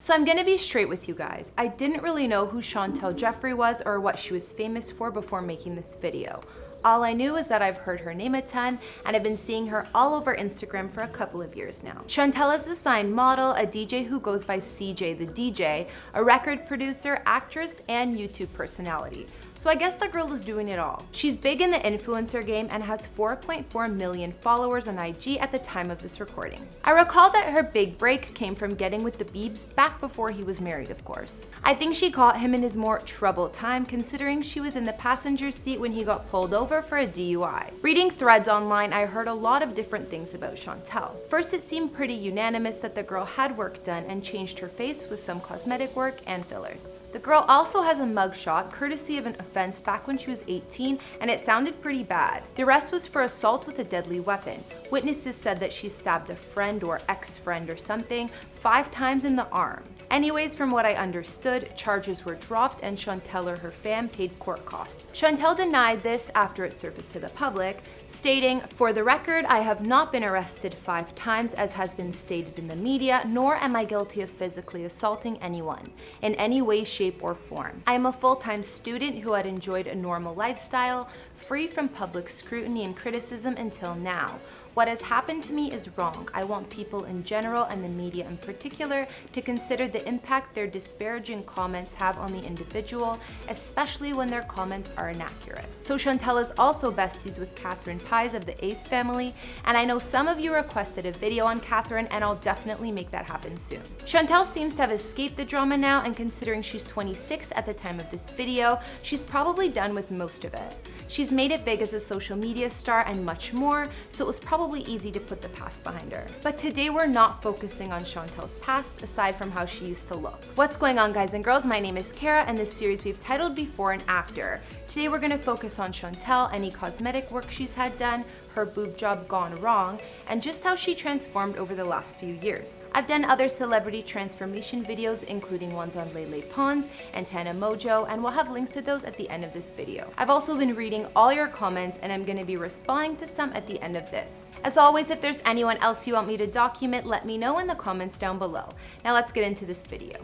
So I'm gonna be straight with you guys. I didn't really know who Chantel Jeffries was or what she was famous for before making this video. All I knew is that I've heard her name a ton and I've been seeing her all over Instagram for a couple of years now. Chantel is a signed model, a DJ who goes by CJ the DJ, a record producer, actress, and YouTube personality. So I guess the girl is doing it all. She's big in the influencer game and has 4.4 million followers on IG at the time of this recording. I recall that her big break came from getting with the Biebs back before he was married, of course. I think she caught him in his more troubled time considering she was in the passenger seat when he got pulled over over for a DUI. Reading threads online, I heard a lot of different things about Chantel. First, it seemed pretty unanimous that the girl had work done and changed her face with some cosmetic work and fillers. The girl also has a mugshot courtesy of an offense back when she was 18 and it sounded pretty bad. The arrest was for assault with a deadly weapon. Witnesses said that she stabbed a friend or ex-friend or something five times in the arm. Anyways, from what I understood, charges were dropped and Chantel or her fam paid court costs. Chantel denied this after it surfaced to the public, stating, For the record, I have not been arrested five times as has been stated in the media, nor am I guilty of physically assaulting anyone in any way, shape, or form. I am a full-time student who had enjoyed a normal lifestyle, free from public scrutiny and criticism until now. What has happened to me is wrong. I want people in general and the media in particular to consider the impact their disparaging comments have on the individual, especially when their comments are inaccurate. So Chantel is also besties with Catherine Paiz of the Ace family, and I know some of you requested a video on Catherine and I'll definitely make that happen soon. Chantel seems to have escaped the drama now and considering she's 26 at the time of this video, she's probably done with most of it. She's made it big as a social media star and much more, so it was probably easy to put the past behind her. But today we're not focusing on Chantel's past, aside from how she used to look. What's going on guys and girls? My name is Kara and this series we've titled Before and After. Today we're gonna focus on Chantel, any cosmetic work she's had done, her boob job gone wrong, and just how she transformed over the last few years. I've done other celebrity transformation videos, including ones on Lele Pons and Tana Mongeau, and we'll have links to those at the end of this video. I've also been reading all your comments, and I'm gonna be responding to some at the end of this. As always, if there's anyone else you want me to document, let me know in the comments down below. Now let's get into this video.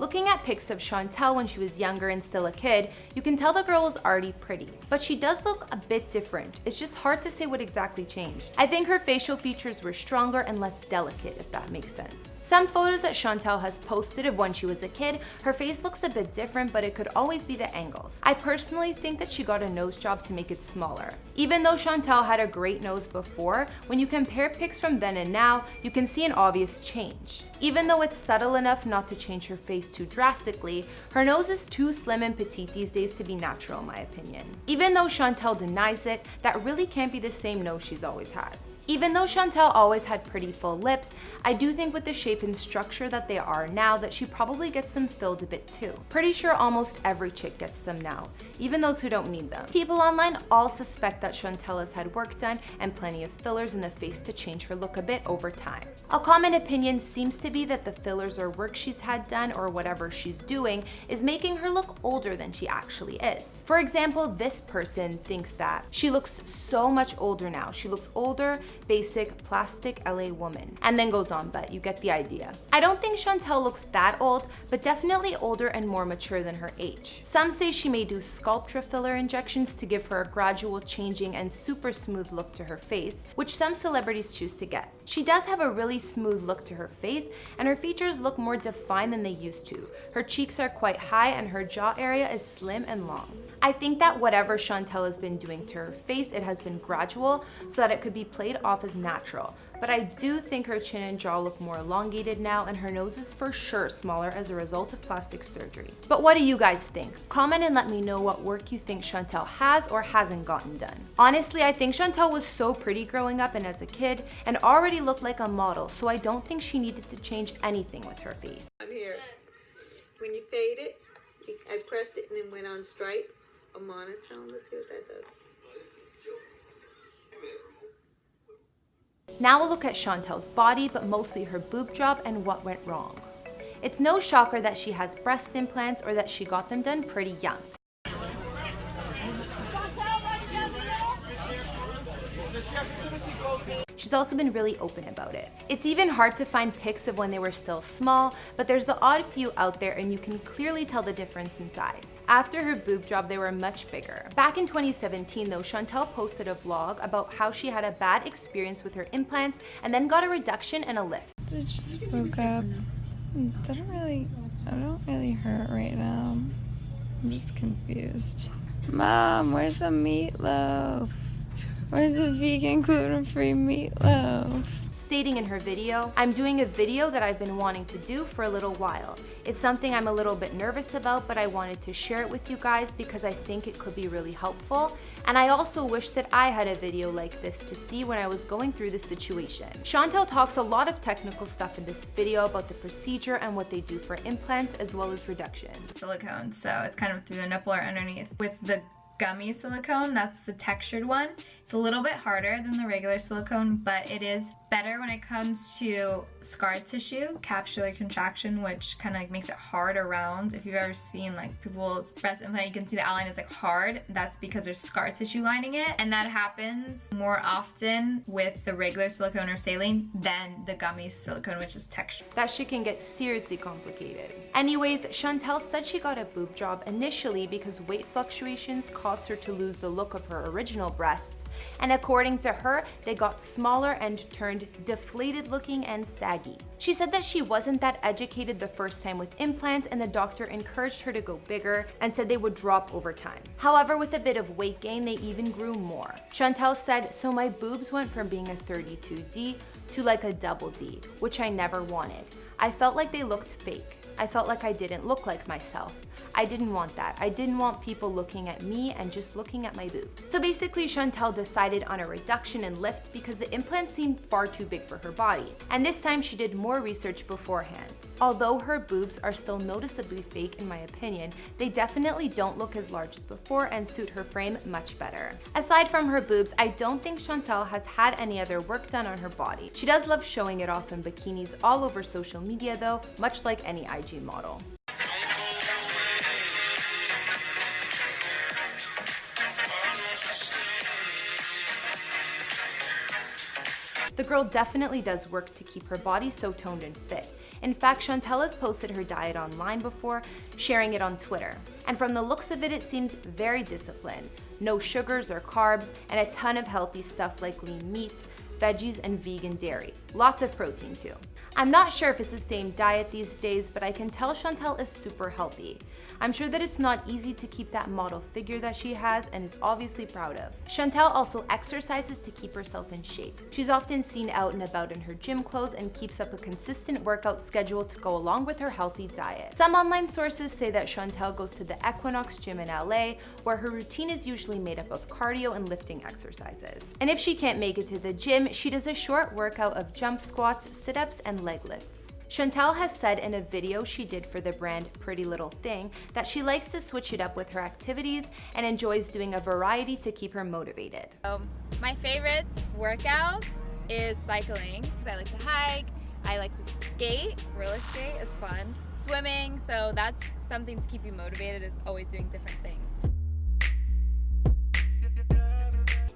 Looking at pics of Chantel when she was younger and still a kid, you can tell the girl was already pretty. But she does look a bit different. It's just hard to say what exactly changed. I think her facial features were stronger and less delicate, if that makes sense. Some photos that Chantel has posted of when she was a kid, her face looks a bit different, but it could always be the angles. I personally think that she got a nose job to make it smaller. Even though Chantel had a great nose before, when you compare pics from then and now, you can see an obvious change. Even though it's subtle enough not to change her face too drastically, her nose is too slim and petite these days to be natural in my opinion. Even though Chantel denies it, that really can't be the same nose she's always had. Even though Chantel always had pretty full lips, I do think with the shape and structure that they are now that she probably gets them filled a bit too. Pretty sure almost every chick gets them now, even those who don't need them. People online all suspect that Chantel has had work done and plenty of fillers in the face to change her look a bit over time. A common opinion seems to be that the fillers or work she's had done or whatever she's doing is making her look older than she actually is. For example, this person thinks that she looks so much older now. She looks older basic plastic LA woman. And then goes on, but you get the idea. I don't think Chantel looks that old, but definitely older and more mature than her age. Some say she may do Sculptra filler injections to give her a gradual changing and super smooth look to her face, which some celebrities choose to get. She does have a really smooth look to her face, and her features look more defined than they used to. Her cheeks are quite high and her jaw area is slim and long. I think that whatever Chantel has been doing to her face, it has been gradual so that it could be played off as natural. But I do think her chin and jaw look more elongated now and her nose is for sure smaller as a result of plastic surgery. But what do you guys think? Comment and let me know what work you think Chantel has or hasn't gotten done. Honestly, I think Chantel was so pretty growing up and as a kid and already looked like a model, so I don't think she needed to change anything with her face. I'm here, when you fade it, I pressed it and then went on straight a monotone. Let's see what that does. Now we'll look at Chantel's body, but mostly her boob job and what went wrong. It's no shocker that she has breast implants or that she got them done pretty young. She's also been really open about it. It's even hard to find pics of when they were still small, but there's the odd few out there and you can clearly tell the difference in size. After her boob job, they were much bigger. Back in 2017 though, Chantel posted a vlog about how she had a bad experience with her implants and then got a reduction and a lift. I just woke up. It doesn't really, I don't really hurt right now. I'm just confused. Mom, where's the meatloaf? Where's the vegan gluten-free meatloaf? stating in her video, I'm doing a video that I've been wanting to do for a little while. It's something I'm a little bit nervous about, but I wanted to share it with you guys because I think it could be really helpful. And I also wish that I had a video like this to see when I was going through the situation. Chantel talks a lot of technical stuff in this video about the procedure and what they do for implants as well as reductions. Silicone, so it's kind of through the nipple or underneath. With the gummy silicone, that's the textured one. It's a little bit harder than the regular silicone, but it is better when it comes to scar tissue, capsular contraction, which kind of like makes it hard around. If you've ever seen like people's breast implant, you can see the outline is like hard. That's because there's scar tissue lining it. And that happens more often with the regular silicone or saline than the gummy silicone, which is textured. That shit can get seriously complicated. Anyways, Chantel said she got a boob job initially because weight fluctuations caused her to lose the look of her original breasts and according to her, they got smaller and turned deflated looking and saggy. She said that she wasn't that educated the first time with implants and the doctor encouraged her to go bigger and said they would drop over time. However, with a bit of weight gain, they even grew more. Chantel said, so my boobs went from being a 32D to like a double D, which I never wanted. I felt like they looked fake. I felt like I didn't look like myself. I didn't want that. I didn't want people looking at me and just looking at my boobs. So basically Chantel decided on a reduction and lift because the implant seemed far too big for her body. And this time she did more research beforehand. Although her boobs are still noticeably fake in my opinion, they definitely don't look as large as before and suit her frame much better. Aside from her boobs, I don't think Chantel has had any other work done on her body. She does love showing it off in bikinis all over social media though, much like any IG model. The girl definitely does work to keep her body so toned and fit. In fact, Chantel has posted her diet online before, sharing it on Twitter. And from the looks of it, it seems very disciplined. No sugars or carbs, and a ton of healthy stuff like lean meats, veggies, and vegan dairy. Lots of protein too. I'm not sure if it's the same diet these days, but I can tell Chantel is super healthy. I'm sure that it's not easy to keep that model figure that she has and is obviously proud of. Chantel also exercises to keep herself in shape. She's often seen out and about in her gym clothes and keeps up a consistent workout schedule to go along with her healthy diet. Some online sources say that Chantel goes to the Equinox gym in LA, where her routine is usually made up of cardio and lifting exercises. And if she can't make it to the gym, she does a short workout of jump squats, sit-ups, and leg lifts. Chantel has said in a video she did for the brand Pretty Little Thing that she likes to switch it up with her activities and enjoys doing a variety to keep her motivated. Um, my favorite workout is cycling. I like to hike, I like to skate, roller skate is fun. Swimming, so that's something to keep you motivated is always doing different things.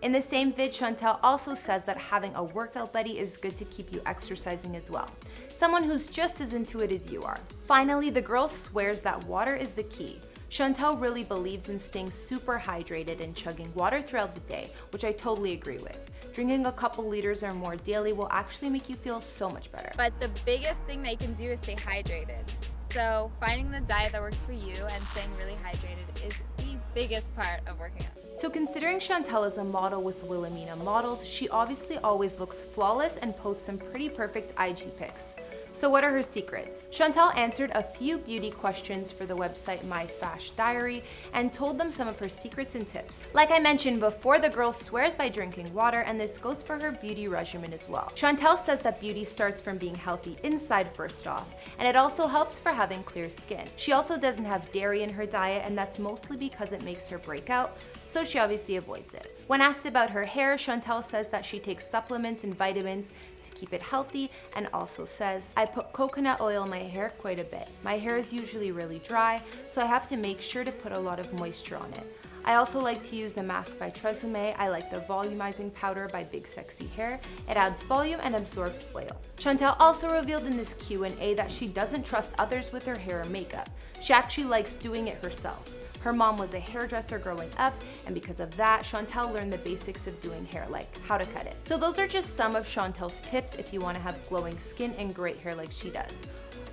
In the same vid, Chantel also says that having a workout buddy is good to keep you exercising as well. Someone who's just as into it as you are. Finally, the girl swears that water is the key. Chantel really believes in staying super hydrated and chugging water throughout the day, which I totally agree with. Drinking a couple liters or more daily will actually make you feel so much better. But the biggest thing that you can do is stay hydrated. So finding the diet that works for you and staying really hydrated is the biggest part of working out. So considering Chantel is a model with Wilhelmina Models, she obviously always looks flawless and posts some pretty perfect IG pics. So what are her secrets? Chantel answered a few beauty questions for the website My Fash Diary and told them some of her secrets and tips. Like I mentioned before, the girl swears by drinking water and this goes for her beauty regimen as well. Chantel says that beauty starts from being healthy inside first off, and it also helps for having clear skin. She also doesn't have dairy in her diet and that's mostly because it makes her break out, so she obviously avoids it. When asked about her hair, Chantel says that she takes supplements and vitamins to keep it healthy and also says, I put coconut oil in my hair quite a bit. My hair is usually really dry, so I have to make sure to put a lot of moisture on it. I also like to use the mask by Tresemme. I like the volumizing powder by Big Sexy Hair. It adds volume and absorbs oil. Chantel also revealed in this Q&A that she doesn't trust others with her hair or makeup. She actually likes doing it herself. Her mom was a hairdresser growing up, and because of that, Chantel learned the basics of doing hair, like how to cut it. So those are just some of Chantel's tips if you wanna have glowing skin and great hair like she does.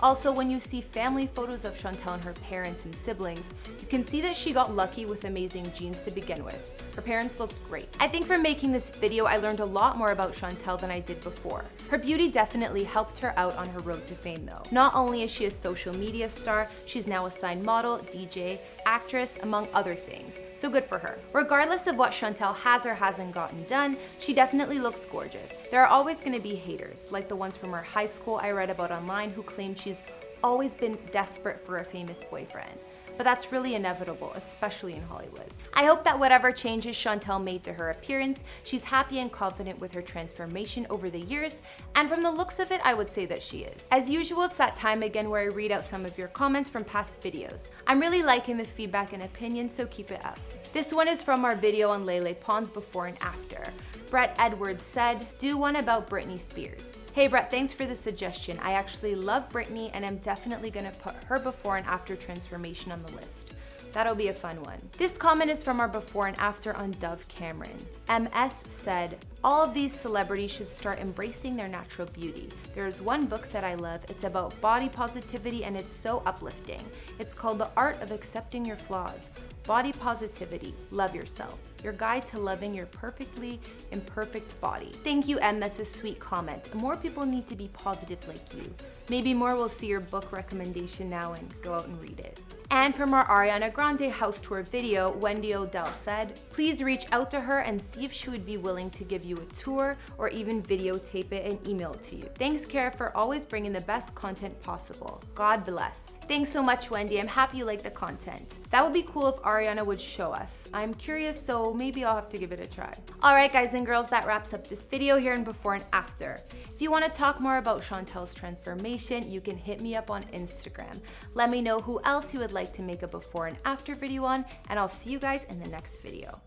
Also, when you see family photos of Chantel and her parents and siblings, you can see that she got lucky with amazing genes to begin with. Her parents looked great. I think from making this video, I learned a lot more about Chantel than I did before. Her beauty definitely helped her out on her road to fame though. Not only is she a social media star, she's now a signed model, DJ, actress, among other things. So good for her. Regardless of what Chantel has or hasn't gotten done, she definitely looks gorgeous. There are always gonna be haters, like the ones from her high school I read about online who claim she's always been desperate for a famous boyfriend but that's really inevitable, especially in Hollywood. I hope that whatever changes Chantel made to her appearance, she's happy and confident with her transformation over the years, and from the looks of it, I would say that she is. As usual, it's that time again where I read out some of your comments from past videos. I'm really liking the feedback and opinions, so keep it up. This one is from our video on Lele Pons before and after. Brett Edwards said, do one about Britney Spears. Hey Brett, thanks for the suggestion. I actually love Britney and I'm definitely gonna put her before and after transformation on the list. That'll be a fun one. This comment is from our before and after on Dove Cameron. MS said, all of these celebrities should start embracing their natural beauty. There's one book that I love. It's about body positivity and it's so uplifting. It's called The Art of Accepting Your Flaws. Body Positivity, Love Yourself your guide to loving your perfectly imperfect body. Thank you, Em, that's a sweet comment. More people need to be positive like you. Maybe more will see your book recommendation now and go out and read it. And from our Ariana Grande house tour video, Wendy Odell said, please reach out to her and see if she would be willing to give you a tour or even videotape it and email it to you. Thanks, Kara, for always bringing the best content possible. God bless. Thanks so much, Wendy. I'm happy you like the content. That would be cool if Ariana would show us. I'm curious, so maybe I'll have to give it a try. All right, guys and girls, that wraps up this video here in before and after. If you want to talk more about Chantel's transformation, you can hit me up on Instagram. Let me know who else you would like to make a before and after video on, and I'll see you guys in the next video.